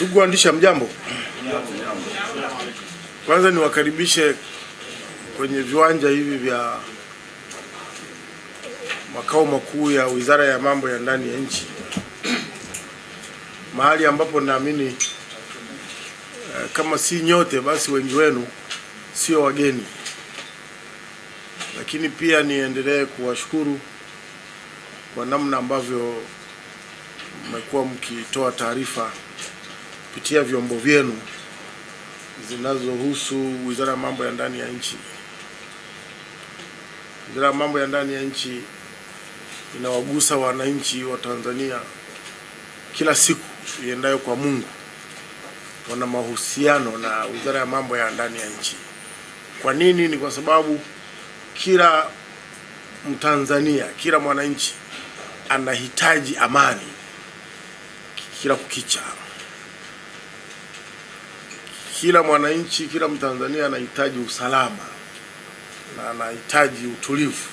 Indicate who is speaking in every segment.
Speaker 1: Ndugu waandishi, mjambo. Kwanza niwakaribishe kwenye viwanja hivi vya makao makuu ya Wizara ya Mambo ya Ndani ya Nchi, mahali ambapo naamini eh, kama si nyote basi wengi wenu sio wageni, lakini pia niendelee kuwashukuru kwa namna ambavyo mmekuwa mkitoa taarifa kupitia vyombo vyenu zinazohusu Wizara ya Mambo ya Ndani ya Nchi. Wizara ya Mambo ya Ndani ya Nchi inawagusa wananchi wa Tanzania kila siku iendayo kwa Mungu, wana mahusiano na Wizara ya Mambo ya Ndani ya Nchi. Kwa nini? Ni kwa sababu kila Mtanzania, kila mwananchi anahitaji amani kila kukicha. Kila mwananchi, kila Mtanzania anahitaji usalama na anahitaji utulivu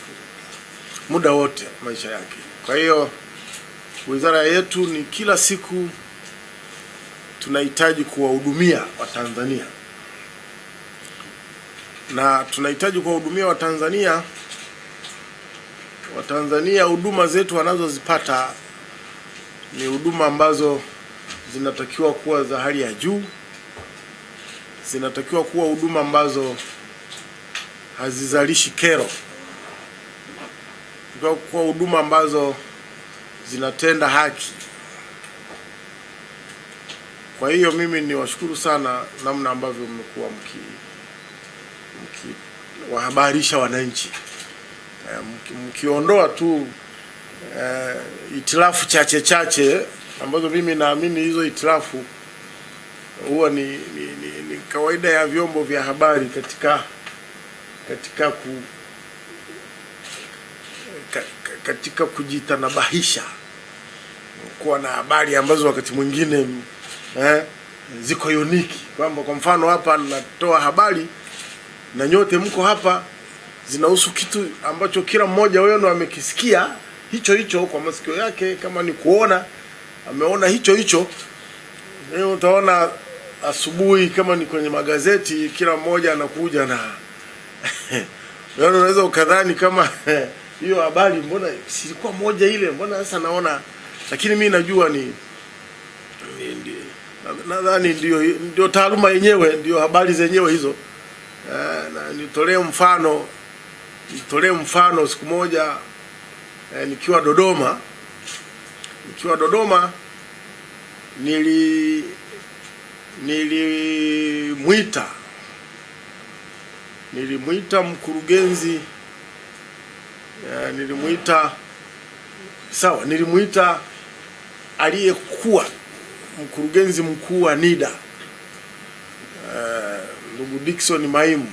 Speaker 1: muda wote maisha yake. Kwa hiyo wizara yetu ni kila siku tunahitaji kuwahudumia Watanzania na tunahitaji kuwahudumia Watanzania. Watanzania huduma zetu wanazozipata ni huduma ambazo zinatakiwa kuwa za hali ya juu, zinatakiwa kuwa huduma ambazo hazizalishi kero, kuwa huduma ambazo zinatenda haki. Kwa hiyo mimi niwashukuru sana namna ambavyo mmekuwa mki mkiwahabarisha wananchi. E, mkiondoa tu uh, itilafu chache chache ambazo mimi naamini hizo itilafu huwa ni, ni, ni, ni kawaida ya vyombo vya habari katika katika ku, ka, ka, katika kujitanabahisha. Kuwa na habari ambazo wakati mwingine eh, ziko uniki kwamba kwa mfano hapa natoa habari na nyote mko hapa zinahusu kitu ambacho kila mmoja wenu amekisikia hicho hicho kwa masikio yake, kama ni kuona ameona hicho hicho. Leo utaona asubuhi, kama ni kwenye magazeti, kila mmoja anakuja na yaani, unaweza ukadhani kama hiyo habari, mbona silikuwa moja ile, mbona sasa naona, lakini mi najua ni nadhani ndio ndio taaluma yenyewe, ndio habari zenyewe hizo. Na nitolee mfano nitolee mfano siku moja eh, nikiwa Dodoma. Nikiwa Dodoma nili nilimwita nilimwita mkurugenzi eh, nilimwita sawa, nilimwita aliyekuwa mkurugenzi mkuu wa NIDA. eh, ndugu Dickson Maimu,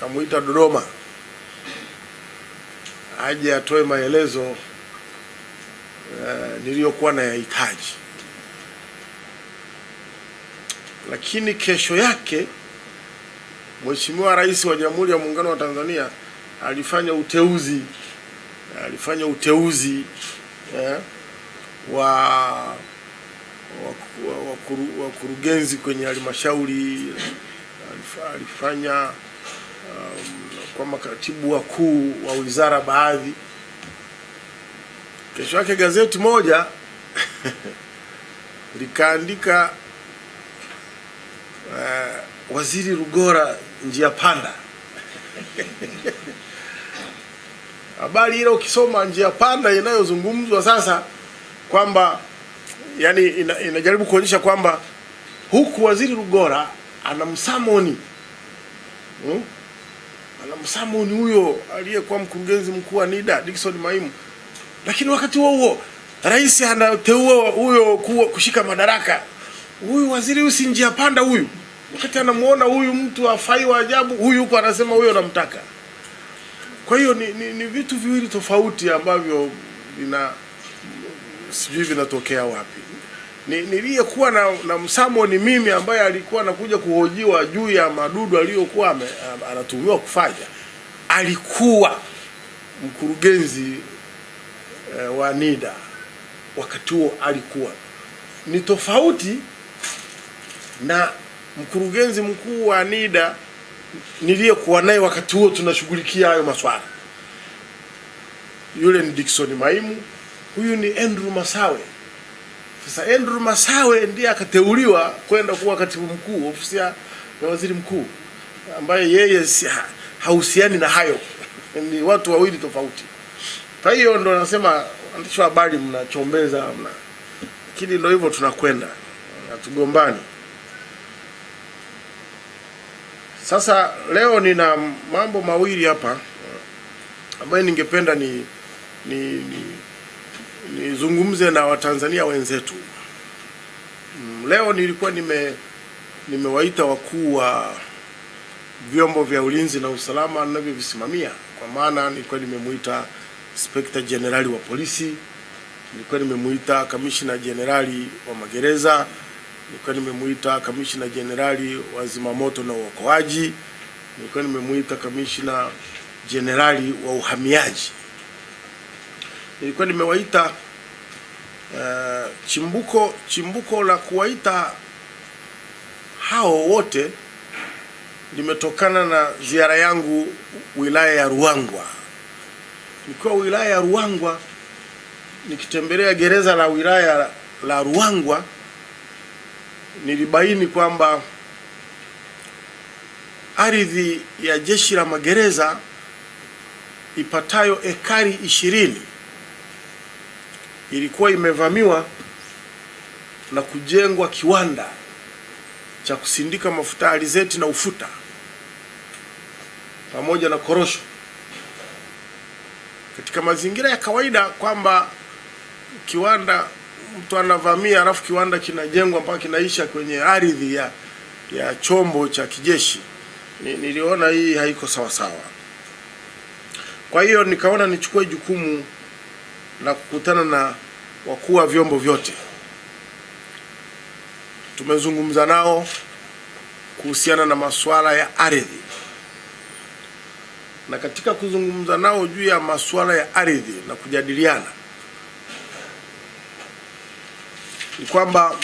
Speaker 1: kamuita Dodoma. Aje atoe maelezo uh, niliyokuwa nayahitaji, lakini kesho yake Mheshimiwa Rais wa Jamhuri ya Muungano wa Tanzania alifanya uteuzi alifanya uteuzi eh, wa wakurugenzi kwenye halmashauri alifanya um, kwa makatibu wakuu wa wizara baadhi. Kesho yake gazeti moja likaandika uh, Waziri Rugora njia panda. Habari ile ukisoma njia panda inayozungumzwa sasa kwamba yani ina, inajaribu kuonyesha kwamba huku Waziri Rugora anamsamoni hmm? anamsamoni huyo aliyekuwa mkurugenzi mkuu wa NIDA Dickson Maimu, lakini wakati huo huo rais anateua huyo kushika madaraka. Huyu waziri huyu si njia panda huyu, wakati anamuona huyu mtu afai wa ajabu, huyu huko anasema huyo anamtaka. Kwa hiyo ni, ni, ni vitu viwili tofauti ambavyo vina sijui vinatokea wapi. Ni, niliyekuwa na, na msamo ni mimi ambaye alikuwa anakuja kuhojiwa juu ya madudu aliyokuwa anatumiwa kufanya. Alikuwa mkurugenzi eh, wa NIDA wakati huo alikuwa ni tofauti na mkurugenzi mkuu wa NIDA niliyekuwa naye wakati huo tunashughulikia hayo maswala. Yule ni Dickson Maimu, huyu ni Andrew Masawe. Sasa Andrew Masawe ndiye akateuliwa kwenda kuwa katibu mkuu ofisi ya waziri mkuu, ambaye yeye si, ha, hahusiani na hayo ni watu wawili tofauti. Kwa hiyo ndo nasema waandishi wa habari mnachombeza, mna lakini ndo hivyo tunakwenda, hatugombani. Sasa leo nina mambo mawili hapa ambayo ningependa ni ni nizungumze na Watanzania wenzetu. Leo nilikuwa nime nimewaita wakuu wa vyombo vya ulinzi na usalama ninavyovisimamia, kwa maana nilikuwa nimemuita Inspector Jenerali wa polisi, nilikuwa nimemuita Kamishna Jenerali wa magereza, nilikuwa nimemuita Kamishna Jenerali wa zimamoto na uokoaji, nilikuwa nimemuita Kamishna Jenerali wa uhamiaji. Nilikuwa nimewaita uh, chimbuko chimbuko la kuwaita hao wote limetokana na ziara yangu wilaya ya Ruangwa. Nikiwa wilaya ya Ruangwa nikitembelea gereza la wilaya la Ruangwa, nilibaini kwamba ardhi ya jeshi la magereza ipatayo ekari ishirini ilikuwa imevamiwa na kujengwa kiwanda cha kusindika mafuta alizeti na ufuta pamoja na korosho katika mazingira ya kawaida, kwamba kiwanda mtu anavamia alafu kiwanda kinajengwa mpaka kinaisha kwenye ardhi ya, ya chombo cha kijeshi. Niliona hii haiko sawa sawa. Kwa hiyo nikaona nichukue jukumu la kukutana na wakuu wa vyombo vyote. Tumezungumza nao kuhusiana na masuala ya ardhi, na katika kuzungumza nao juu ya masuala ya ardhi na kujadiliana, ni kwamba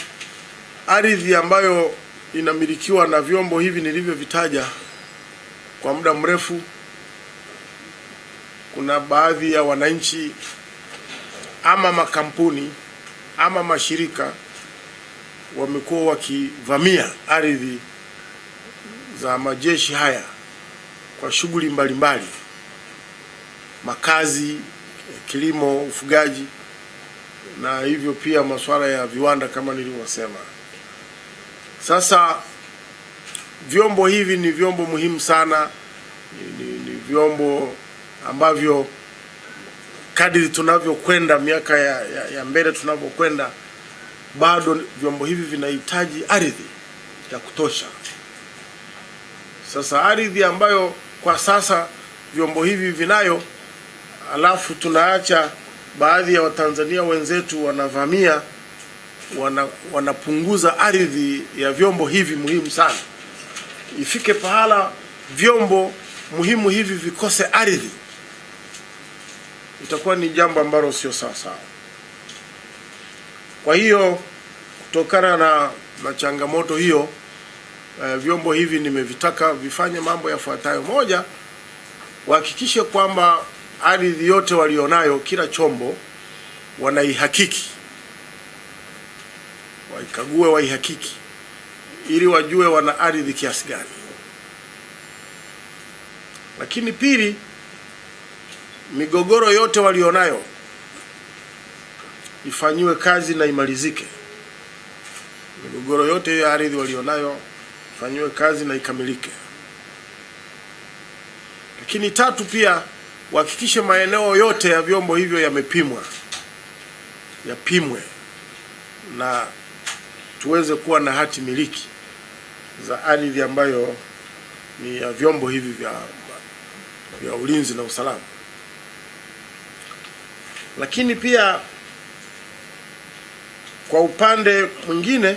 Speaker 1: ardhi ambayo inamilikiwa na vyombo hivi nilivyovitaja kwa muda mrefu, kuna baadhi ya wananchi ama makampuni ama mashirika wamekuwa wakivamia ardhi za majeshi haya kwa shughuli mbalimbali, makazi, kilimo, ufugaji na hivyo pia masuala ya viwanda kama nilivyosema. Sasa vyombo hivi ni vyombo muhimu sana, ni, ni, ni vyombo ambavyo kadiri tunavyokwenda miaka ya, ya, ya mbele tunavyokwenda, bado vyombo hivi vinahitaji ardhi ya kutosha. Sasa ardhi ambayo kwa sasa vyombo hivi vinayo, alafu tunaacha baadhi ya Watanzania wenzetu wanavamia, wana, wanapunguza ardhi ya vyombo hivi muhimu sana. Ifike pahala vyombo muhimu hivi vikose ardhi itakuwa ni jambo ambalo sio sawasawa. sawa. Kwa hiyo kutokana na, na changamoto hiyo eh, vyombo hivi nimevitaka vifanye mambo yafuatayo. Moja, wahakikishe kwamba ardhi yote walionayo kila chombo wanaihakiki, waikague, waihakiki ili wajue wana ardhi kiasi gani. Lakini pili migogoro yote walionayo ifanyiwe kazi na imalizike. Migogoro yote ya ardhi walionayo ifanyiwe kazi na ikamilike. Lakini tatu, pia wahakikishe maeneo yote ya vyombo hivyo yamepimwa, yapimwe na tuweze kuwa na hati miliki za ardhi ambayo ni ya vyombo hivi vya, vya ulinzi na usalama. Lakini pia kwa upande mwingine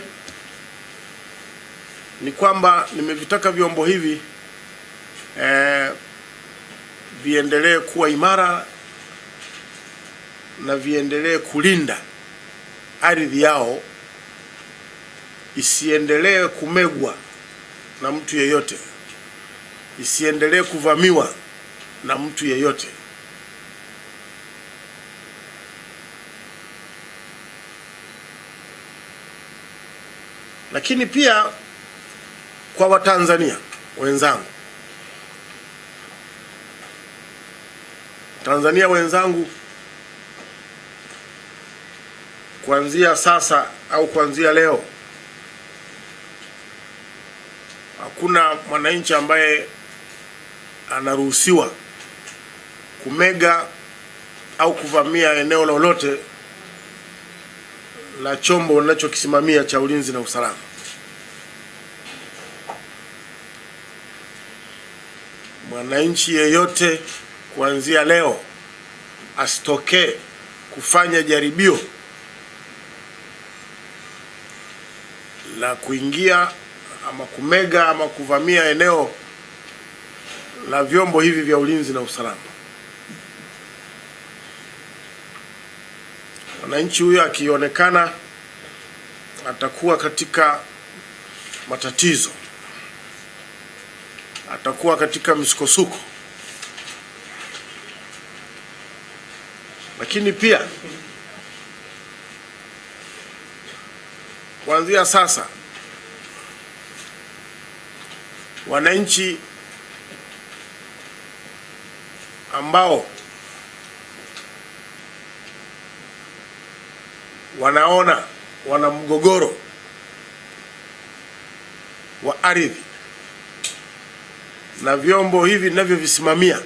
Speaker 1: ni kwamba nimevitaka vyombo hivi eh, viendelee kuwa imara na viendelee kulinda ardhi yao isiendelee kumegwa na mtu yeyote, isiendelee kuvamiwa na mtu yeyote. Lakini pia kwa Watanzania wenzangu, Tanzania wenzangu, kuanzia sasa au kuanzia leo hakuna mwananchi ambaye anaruhusiwa kumega au kuvamia eneo lolote la chombo unachokisimamia cha ulinzi na usalama. Mwananchi yeyote kuanzia leo asitokee kufanya jaribio la kuingia ama kumega ama kuvamia eneo la vyombo hivi vya ulinzi na usalama. Mwananchi huyo akionekana atakuwa katika matatizo, atakuwa katika msukosuko, lakini pia kuanzia sasa wananchi ambao wanaona wana mgogoro wa ardhi na vyombo hivi ninavyovisimamia,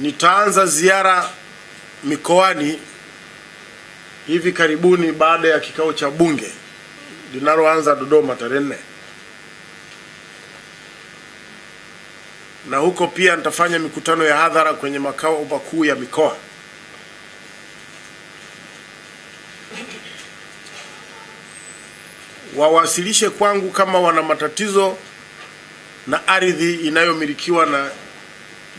Speaker 1: nitaanza ziara mikoani hivi karibuni baada ya kikao cha bunge linaloanza Dodoma tarehe nne, na huko pia nitafanya mikutano ya hadhara kwenye makao makuu ya mikoa. Wawasilishe kwangu kama wana matatizo na ardhi inayomilikiwa na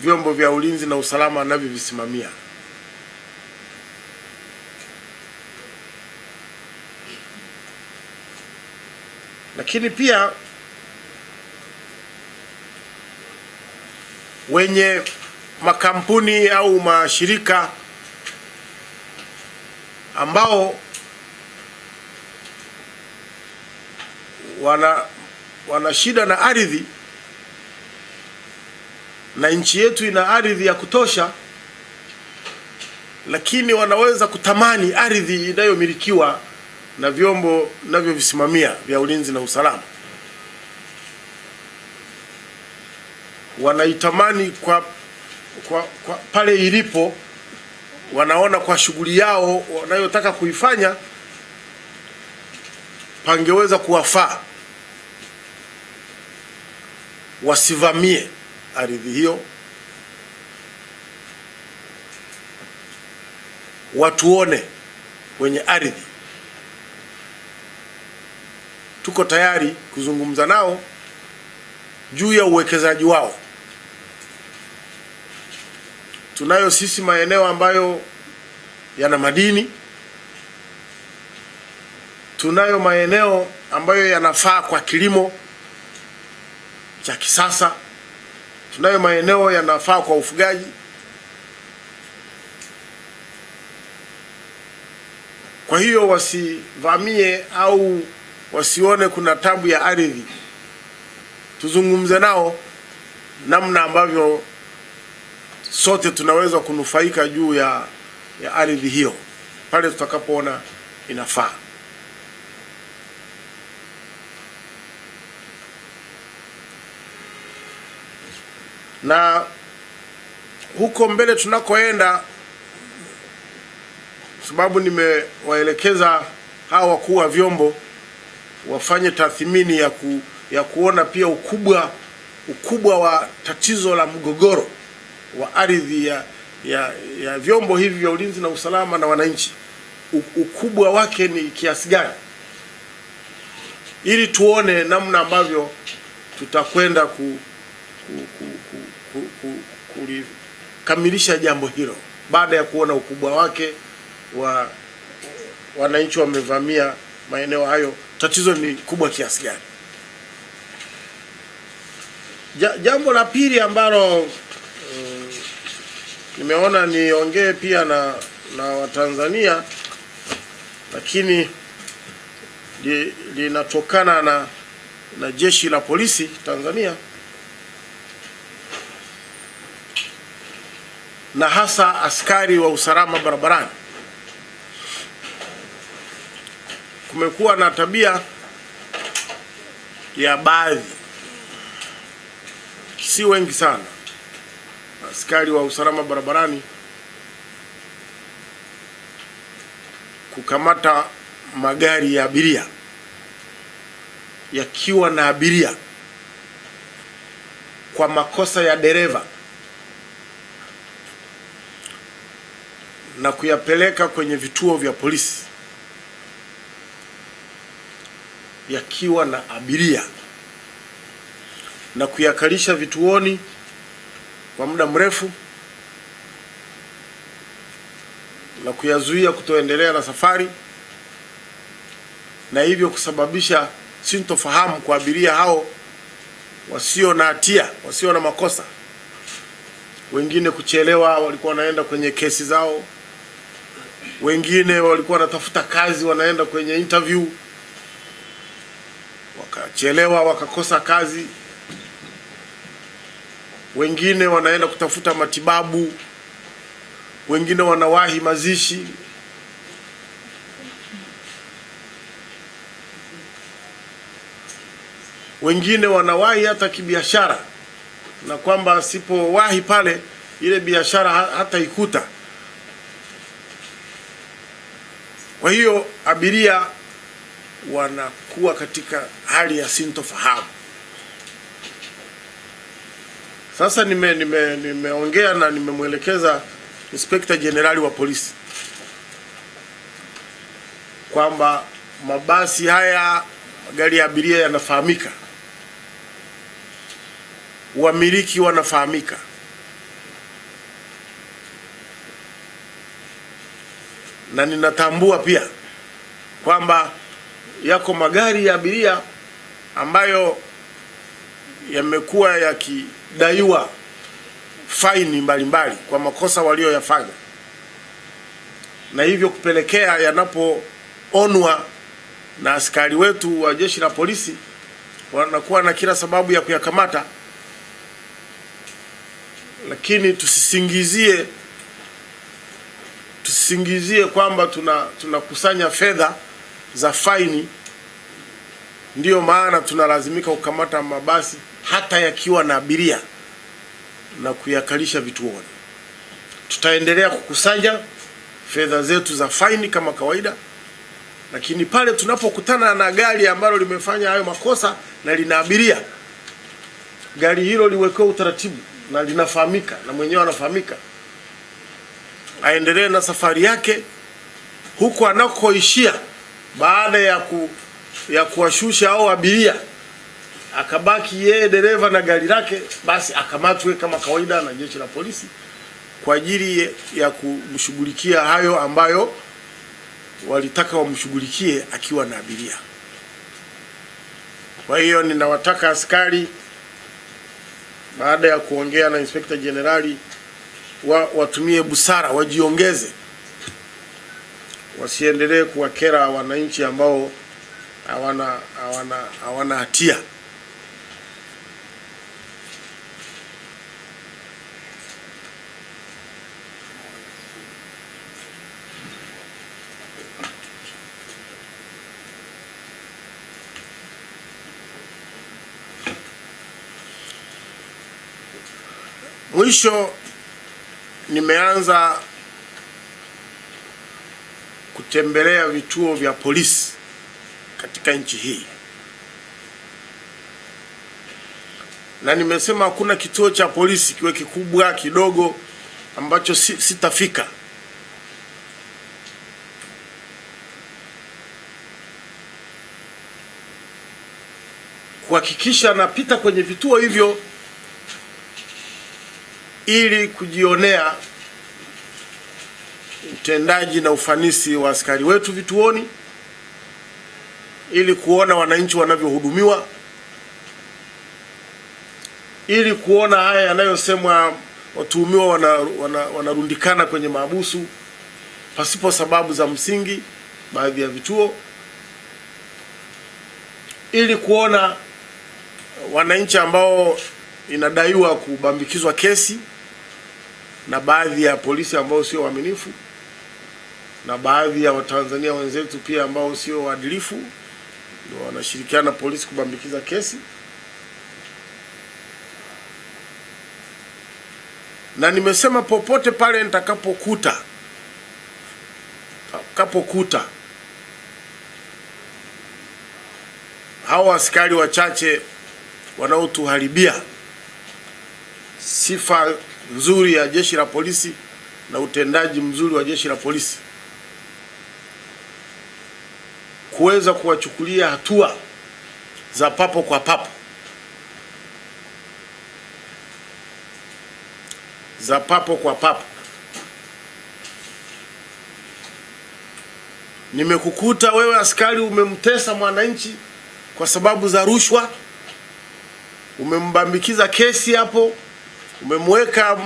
Speaker 1: vyombo vya ulinzi na usalama navyovisimamia. Lakini pia wenye makampuni au mashirika ambao wana wana shida na ardhi na nchi yetu ina ardhi ya kutosha, lakini wanaweza kutamani ardhi inayomilikiwa na vyombo navyovisimamia vya ulinzi na usalama. Wanaitamani kwa, kwa, kwa pale ilipo, wanaona kwa shughuli yao wanayotaka kuifanya pangeweza kuwafaa, wasivamie ardhi hiyo, watuone wenye ardhi. Tuko tayari kuzungumza nao juu ya uwekezaji wao. Tunayo sisi maeneo ambayo yana madini, tunayo maeneo ambayo yanafaa kwa kilimo cha kisasa, tunayo maeneo yanafaa kwa ufugaji. Kwa hiyo wasivamie au wasione kuna tabu ya ardhi, tuzungumze nao namna ambavyo sote tunaweza kunufaika juu ya, ya ardhi hiyo pale tutakapoona inafaa. Na huko mbele tunakoenda, sababu nimewaelekeza hawa wakuu wa vyombo wafanye tathmini ya, ku, ya kuona pia ukubwa ukubwa wa tatizo la mgogoro wa ardhi ya, ya, ya vyombo hivi vya ulinzi na usalama na wananchi, ukubwa wake ni kiasi gani, ili tuone namna ambavyo tutakwenda ku, kulikamilisha jambo hilo baada ya kuona ukubwa wake wa wananchi wamevamia maeneo hayo, tatizo ni kubwa kiasi gani. Ja, jambo la pili ambalo um, nimeona niongee pia na na Watanzania lakini linatokana li na na jeshi la polisi Tanzania na hasa askari wa usalama barabarani. Kumekuwa na tabia ya baadhi, si wengi sana, askari wa usalama barabarani kukamata magari ya abiria yakiwa na abiria kwa makosa ya dereva na kuyapeleka kwenye vituo vya polisi yakiwa na abiria na kuyakalisha vituoni kwa muda mrefu na kuyazuia kutoendelea na safari na hivyo kusababisha sintofahamu kwa abiria hao wasio na hatia, wasio na makosa. Wengine kuchelewa, walikuwa wanaenda kwenye kesi zao, wengine walikuwa wanatafuta kazi, wanaenda kwenye interview, wakachelewa, wakakosa kazi. Wengine wanaenda kutafuta matibabu, wengine wanawahi mazishi wengine wanawahi hata kibiashara, na kwamba asipowahi pale ile biashara hata ikuta. Kwa hiyo abiria wanakuwa katika hali ya sintofahamu. Sasa nime nimeongea nime na nimemwelekeza Inspekta Jenerali wa polisi kwamba mabasi haya magari ya abiria yanafahamika wamiliki wanafahamika. Na ninatambua pia kwamba yako magari ya abiria ambayo yamekuwa yakidaiwa faini mbalimbali kwa makosa walioyafanya, na hivyo kupelekea yanapoonwa na askari wetu wa jeshi la polisi wanakuwa na kila sababu ya kuyakamata. Lakini tusisingizie tusisingizie kwamba tuna tunakusanya fedha za faini, ndiyo maana tunalazimika kukamata mabasi hata yakiwa na abiria na kuyakalisha vituoni. Tutaendelea kukusanya fedha zetu za faini kama kawaida, lakini pale tunapokutana na gari ambalo limefanya hayo makosa na lina abiria, gari hilo liwekewe utaratibu na linafahamika na mwenyewe anafahamika, aendelee na safari yake huku anakoishia baada ya ku, ya kuwashusha au abiria akabaki yeye dereva na gari lake, basi akamatwe kama kawaida na jeshi la polisi kwa ajili ya kumshughulikia hayo ambayo walitaka wamshughulikie akiwa na abiria. Kwa hiyo ninawataka askari baada ya kuongea na Inspekta Jenerali wa, watumie busara, wajiongeze, wasiendelee kuwakera wananchi ambao hawana hawana hawana hatia. Mwisho nimeanza kutembelea vituo vya polisi katika nchi hii, na nimesema hakuna kituo cha polisi kiwe kikubwa kidogo ambacho sitafika. kuhakikisha napita kwenye vituo hivyo ili kujionea utendaji na ufanisi wa askari wetu vituoni, ili kuona wananchi wanavyohudumiwa, ili kuona haya yanayosemwa watuhumiwa wanarundikana wana, wana kwenye mahabusu pasipo sababu za msingi baadhi ya vituo, ili kuona wananchi ambao inadaiwa kubambikizwa kesi na baadhi ya polisi ambao sio waaminifu na baadhi ya Watanzania wenzetu pia ambao sio waadilifu wanashirikiana polisi kubambikiza kesi. Na nimesema popote pale nitakapokuta nitakapokuta hao askari wachache wanaotuharibia sifa nzuri ya jeshi la polisi na utendaji mzuri wa jeshi la polisi, kuweza kuwachukulia hatua za papo kwa papo. Za papo kwa papo. Nimekukuta wewe askari umemtesa mwananchi kwa sababu za rushwa, umembambikiza kesi hapo umemweka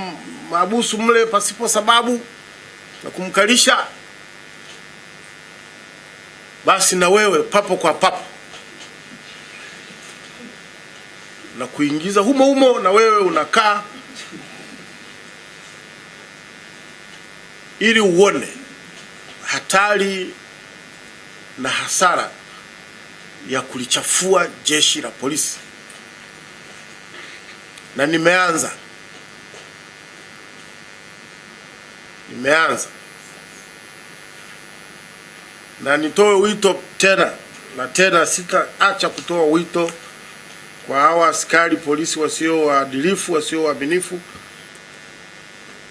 Speaker 1: mabusu mle pasipo sababu na kumkalisha, basi na wewe papo kwa papo. Na kuingiza humo humo, na wewe unakaa ili uone hatari na hasara ya kulichafua jeshi la polisi, na nimeanza imeanza, na nitoe wito tena na tena, sitaacha kutoa wito kwa hawa askari polisi wasio waadilifu, wasio waaminifu,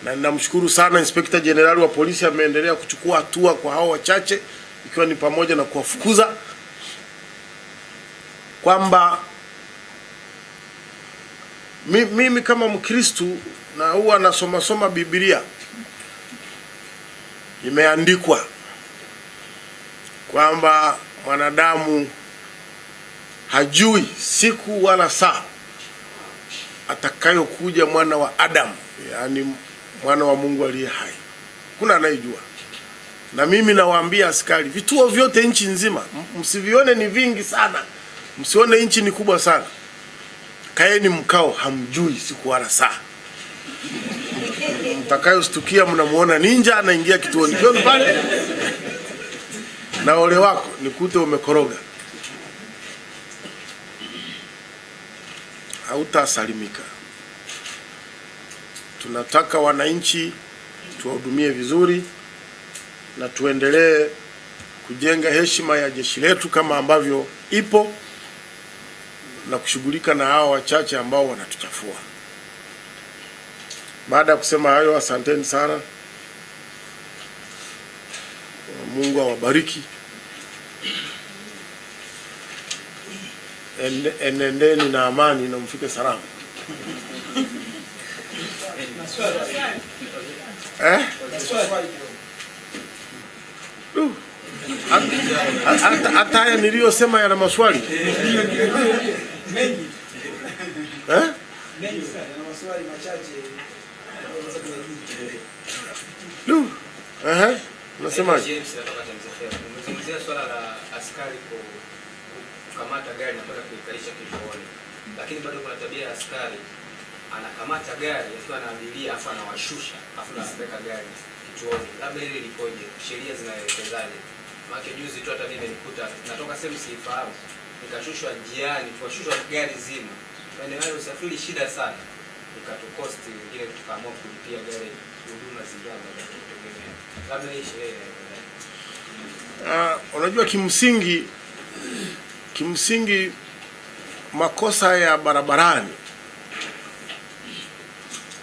Speaker 1: na ninamshukuru sana Inspekta Jenerali wa polisi ameendelea kuchukua hatua kwa hao wachache, ikiwa ni pamoja na kuwafukuza, kwamba mimi kama Mkristu na huwa nasomasoma Biblia imeandikwa kwamba mwanadamu hajui siku wala saa atakayokuja mwana wa Adamu, yaani mwana wa Mungu aliye hai. Kuna anayejua. Na mimi nawaambia askari, vituo vyote nchi nzima, msivione ni vingi sana, msione nchi ni kubwa sana, kaeni mkao, hamjui siku wala saa mtakayostukia mnamuona ninja anaingia kituoni kwenu pale, na ole wako nikute umekoroga, hautasalimika. Tunataka wananchi tuwahudumie vizuri na tuendelee kujenga heshima ya jeshi letu kama ambavyo ipo na kushughulika na hawa wachache ambao wanatuchafua. Baada ya kusema hayo, asanteni sana. Mungu awabariki. Enendeni na amani na mfike salama. Eh? Hata haya niliyosema yana maswali eh? Unasemaje?
Speaker 2: Umezungumzia swala la askari kukamata gari na kwenda lakini bado kuna askari anakamata gari akiwa na afu anawashusha afu anapeleka gari. Labda hili likoje? Sheria zinaelekezaje? Natoka sehemu siifahamu, nikashushwa njiani, tuwashushwa gari zima. Maeneo hayo usafiri shida sana, ikatukosti wengine, tukaamua kulipia gari
Speaker 1: Uh, unajua kimsingi kimsingi makosa ya barabarani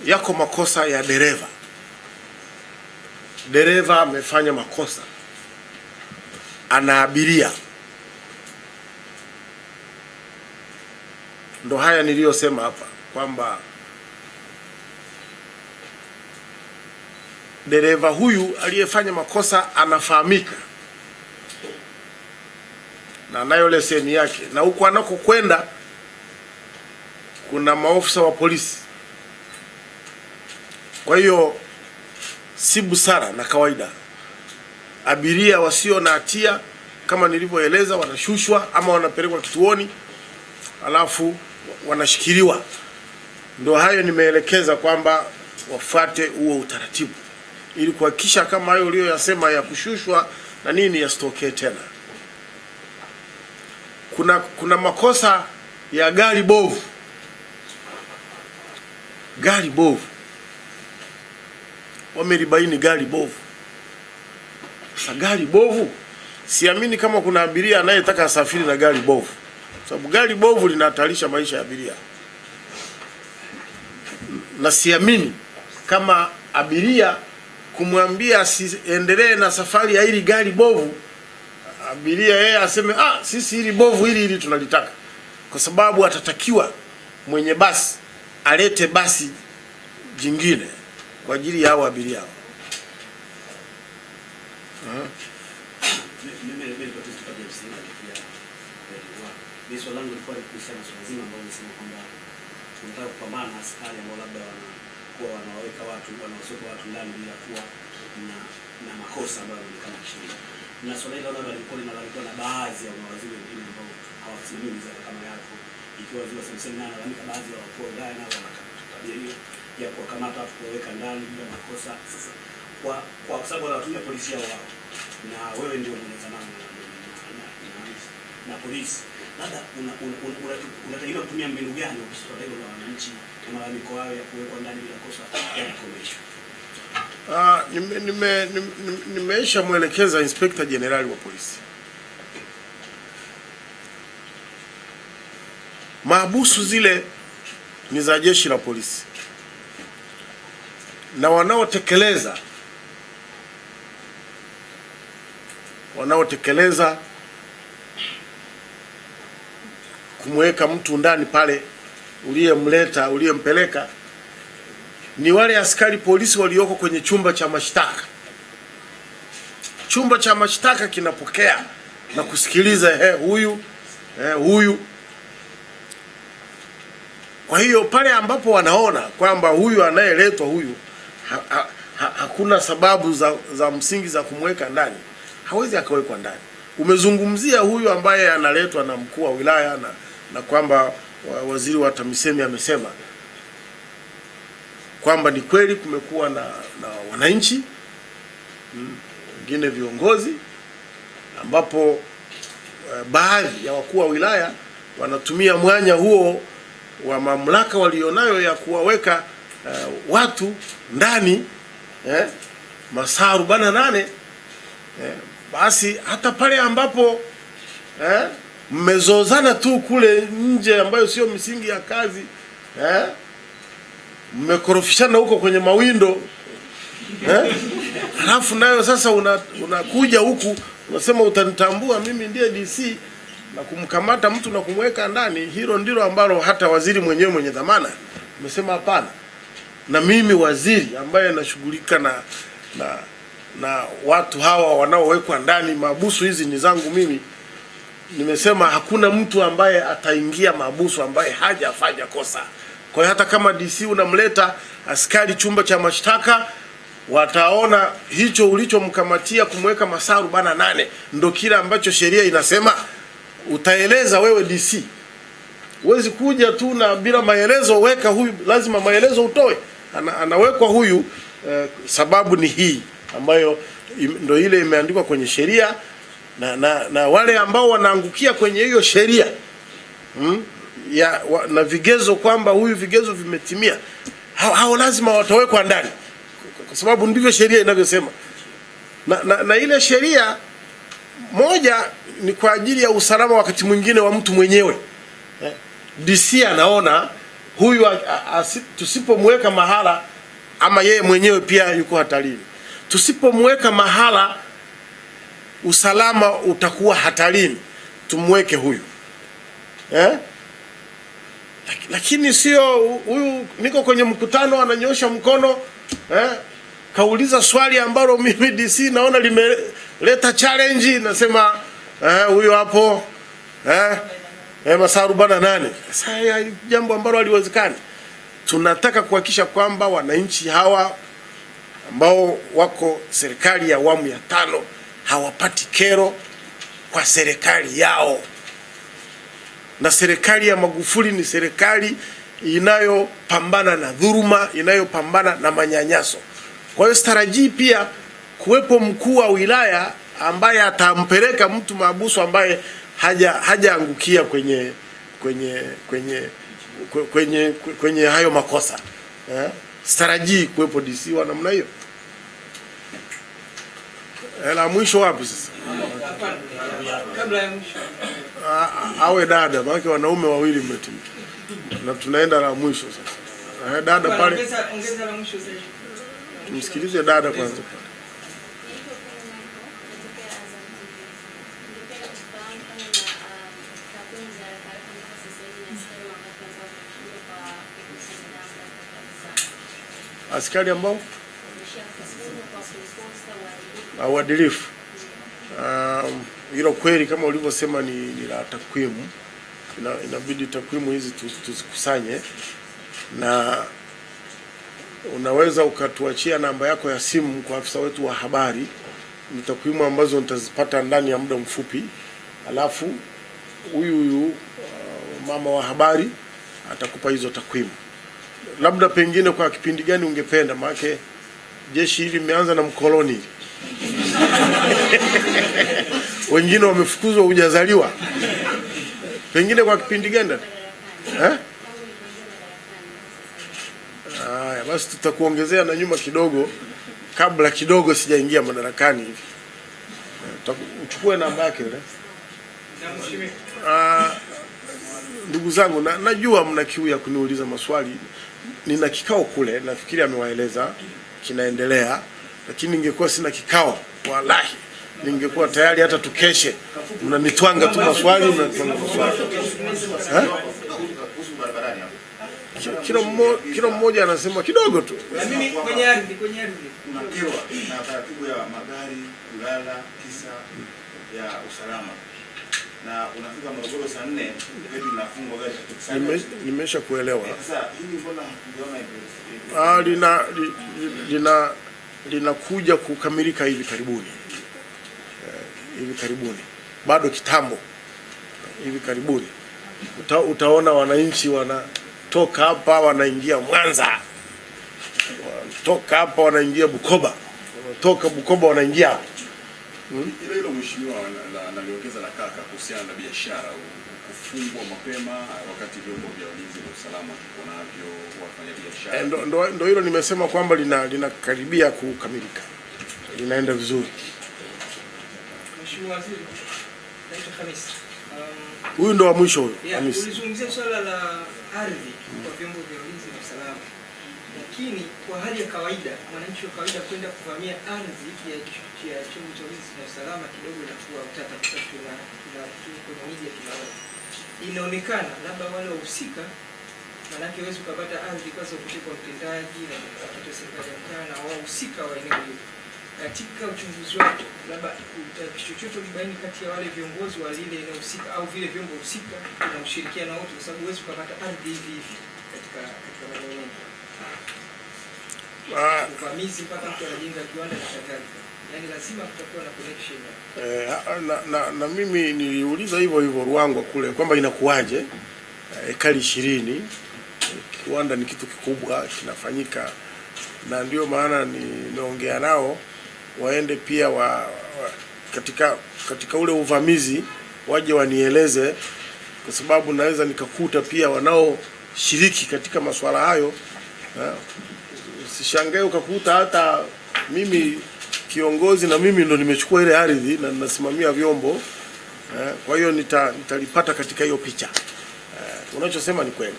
Speaker 1: yako makosa ya dereva. Dereva amefanya makosa, ana abiria, ndo haya niliyosema hapa kwamba dereva huyu aliyefanya makosa anafahamika na anayo leseni yake, na huko anakokwenda kuna maofisa wa polisi. Kwa hiyo si busara na kawaida abiria wasio na hatia kama nilivyoeleza wanashushwa ama wanapelekwa kituoni alafu wanashikiliwa. Ndio hayo nimeelekeza kwamba wafuate huo utaratibu ili kuhakikisha kama hayo uliyoyasema ya kushushwa na nini yasitokee tena. Kuna kuna makosa ya gari bovu, gari bovu, wamelibaini gari bovu. Sasa gari bovu, siamini kama kuna abiria anayetaka asafiri na gari bovu, sababu gari bovu linahatarisha maisha ya abiria, na siamini kama abiria kumwambia asiendelee na safari ya hili gari bovu, abiria yeye aseme ah, sisi hili bovu hili hili tunalitaka, kwa sababu atatakiwa mwenye basi alete basi jingine kwa ajili ya hao abiria. Hao.
Speaker 3: Mimi swali langu lilikuwa ni kuhusiana na zima ambalo nimesema kwamba tunataka kupambana na askari ambao labda wanakuwa wanawaweka watu wanaosoka watu ndani bila kuwa na na makosa ambayo yanaonekana kisheria. Na swala hilo nalo lilikuwa linalalamikiwa na baadhi ya mawaziri wengine ambao hawasimamii wizara kama yako, ikiwa zile semsemi na analalamika baadhi ya wakuu wa wilaya nao wana tabia hiyo ya kuwakamata watu kuwaweka ndani bila makosa. Sasa kwa kwa sababu wanatumia polisi yao wao na wewe ndio mwenye zamani na, polisi, labda unatakiwa una, una, una, una kutumia mbinu gani swala hilo la wananchi? na malalamiko hayo ya kuwekwa ndani bila kosa yanakomeshwa?
Speaker 1: Ah, nime- nime- nime- nimeisha mwelekeza Inspekta Jenerali wa polisi. Maabusu zile ni za jeshi la polisi na wanaotekeleza wanaotekeleza kumweka mtu ndani pale uliyemleta uliyempeleka ni wale askari polisi walioko kwenye chumba cha mashtaka. Chumba cha mashtaka kinapokea na kusikiliza he, huyu he, huyu. Kwa hiyo pale ambapo wanaona kwamba huyu anayeletwa huyu ha, ha, ha, hakuna sababu za, za msingi za kumweka ndani, hawezi akawekwa ndani. Umezungumzia huyu ambaye analetwa na mkuu wa wilaya na, na kwamba wa- waziri wa TAMISEMI amesema kwamba ni kweli kumekuwa na, na wananchi mm, wengine viongozi ambapo eh, baadhi ya wakuu wa wilaya wanatumia mwanya huo wa mamlaka walionayo ya kuwaweka eh, watu ndani eh, masaa arobaini na nane eh, basi hata pale ambapo eh, mmezozana tu kule nje ambayo sio misingi ya kazi eh, mmekorofishana huko kwenye mawindo eh? Halafu nayo sasa una- unakuja huku unasema utanitambua mimi ndiye DC na kumkamata mtu na kumweka ndani. Hilo ndilo ambalo hata waziri mwenyewe mwenye dhamana amesema hapana, na mimi waziri ambaye nashughulika na, na na watu hawa wanaowekwa ndani, mabusu hizi ni zangu mimi. Nimesema hakuna mtu ambaye ataingia mahabusu ambaye hajafanya kosa. Kwa hiyo hata kama DC unamleta askari chumba cha mashtaka, wataona hicho ulichomkamatia kumweka masaa arobaini na nane ndo kile ambacho sheria inasema. Utaeleza wewe DC, huwezi kuja tu na bila maelezo, weka huyu, lazima maelezo utoe. Ana, anawekwa huyu eh, sababu ni hii ambayo ndo ile imeandikwa kwenye sheria na, na, na wale ambao wanaangukia kwenye hiyo sheria mm, ya wa, na vigezo kwamba huyu vigezo vimetimia, hao, hao lazima watawekwa ndani kwa sababu ndivyo sheria inavyosema. Na, na, na ile sheria moja ni kwa ajili ya usalama wakati mwingine wa mtu mwenyewe. Eh, DC anaona huyu tusipomweka mahala ama yeye mwenyewe pia yuko hatarini, tusipomweka mahala usalama utakuwa hatarini, tumweke huyu eh? Lakini sio huyu, niko kwenye mkutano ananyosha mkono eh? kauliza swali ambalo mimi DC naona limeleta challenge, nasema eh, huyo hapo eh, eh, masaa arobaini na nane. Sasa jambo ambalo haliwezekani. Tunataka kuhakikisha kwamba wananchi hawa ambao wako serikali ya awamu ya tano hawapati kero kwa serikali yao, na serikali ya Magufuli ni serikali inayopambana na dhuruma inayopambana na manyanyaso. Kwa hiyo sitarajii pia kuwepo mkuu wa wilaya ambaye atampeleka mtu mahabusu ambaye haja hajaangukia kwenye kwenye kwenye kwenye kwenye hayo makosa eh? Sitarajii kuwepo DC wa namna hiyo. La mwisho wapi sasa?
Speaker 4: Kabla ya mwisho.
Speaker 1: Awe dada, maana wanaume wawili mmetimia na tunaenda la mwisho sasa. Eh, dada pale,
Speaker 4: Ongeza la mwisho zaidi.
Speaker 1: tumsikilize dada kwanza.
Speaker 5: Kwenye Michael na uadilifu.
Speaker 1: Um, hilo kweli kama ulivyosema ni, ni la takwimu. Ina, inabidi takwimu hizi tuzikusanye na unaweza ukatuachia namba yako ya simu kwa afisa wetu wa habari. Ni takwimu ambazo nitazipata ndani ya muda mfupi, alafu huyu huyu uh, mama wa habari atakupa hizo takwimu. Labda pengine kwa kipindi gani ungependa, maana jeshi hili limeanza na mkoloni wengine wamefukuzwa hujazaliwa, pengine kwa kipindi genda? Eh? Haya, basi tutakuongezea na nyuma kidogo, kabla kidogo sijaingia madarakani hivi. Uchukue namba yake ile. Ah, ndugu zangu na, najua mna kiu ya kuniuliza maswali. Nina kikao kule, nafikiri amewaeleza kinaendelea, lakini ningekuwa sina kikao, wallahi ningekuwa tayari hata tukeshe. Mnanitwanga tu maswali, mnanitwanga maswali? Kila mmoja, kila mmoja anasema kidogo tu.
Speaker 4: Na mimi kwenye ardhi, kwenye ardhi.
Speaker 6: unakerwa na taratibu ya magari kulala kisa ya usalama, na unafika Morogoro saa nne gari linafungwa gari
Speaker 1: Nimesha kuelewa.
Speaker 6: Sasa hili mbona hakujaona hivyo?
Speaker 1: Ah, lina li- li- lina linakuja kukamilika hivi karibuni. Eh, hivi karibuni, bado kitambo, hivi karibuni. Uta, utaona wananchi wanatoka hapa wanaingia Mwanza, wanatoka hapa wanaingia Bukoba, wanatoka Bukoba wanaingia hapa.
Speaker 7: Hmm? Ile ile mheshimiwa na- na- kaka kuhusiana na biashara kufungwa mapema wakati vyombo vya ulinzi na usalama tuko navyo wafanya biashara
Speaker 1: Eh, ndo, ndo, ndo hilo nimesema kwamba lina linakaribia kukamilika, linaenda vizuri.
Speaker 4: Mheshimiwa Waziri. Naitwa Khamis. Um,
Speaker 1: Huyu ndo wa mwisho huyo
Speaker 4: Yeah,
Speaker 1: Hamisi.
Speaker 4: ulizungumzia swala la ardhi kwa vyombo vya ulinzi na usalama, lakini kwa hali ya kawaida, mwananchi wa kawaida kwenda kuvamia ardhi ya ch- ya chombo cha ulinzi na usalama kidogo inakuwa utata, kwa sababu tuna tuna tuna- kwenye media tunaona inaonekana labda wale wahusika, maanake huwezi ukapata ardhi kwanza upite kwa mtendaji na kupata serikali ya mtaa na wahusika wa eneo hilo. Katika uchunguzi wako labda chochote ulibaini kati ya wale viongozi wa lile eneo husika au vile vyombo husika na ushirikiano wote, kwa sababu huwezi ukapata ardhi hivi hivi katika katika maeneo mengi,
Speaker 1: Ah,
Speaker 4: uvamizi mpaka mtu anajenga kiwanda na kadhalika, yaani lazima kutakuwa na connection.
Speaker 1: Eh, na, na, na mimi niliuliza hivyo hivyo Ruangwa kule kwamba inakuwaje? Eh, ekari ishirini kiwanda ni kitu kikubwa kinafanyika, na ndio maana nimeongea nao waende pia wa, wa, katika katika ule uvamizi waje wanieleze, kwa sababu naweza nikakuta pia wanaoshiriki katika masuala hayo eh, usishangae ukakuta hata mimi kiongozi na mimi ndo nimechukua ile ardhi na ninasimamia vyombo eh, kwa hiyo nita, nitalipata katika hiyo picha eh, unachosema ni kweli.